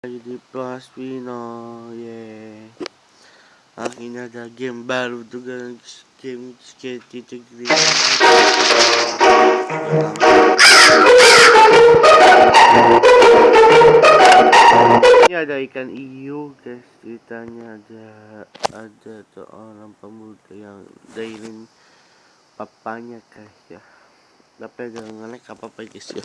di Pino ye akhirnya ada game baru guys. Game skate titik ini ada ikan iu guys. Ceritanya ada ada seorang pemuda yang dailin papanya guys ya. Tapi jangan ngelek apa apa guys ya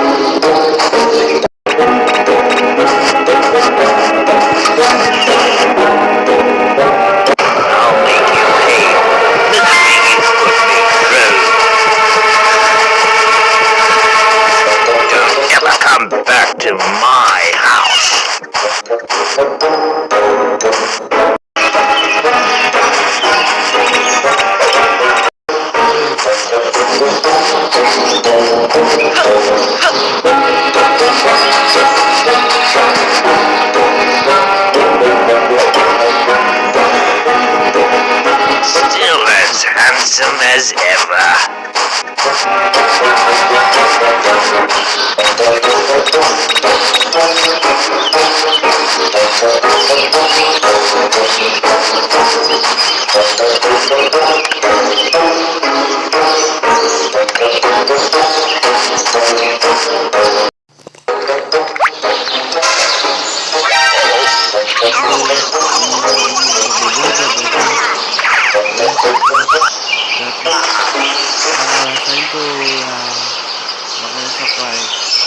handsome as ever. Oh. Bye.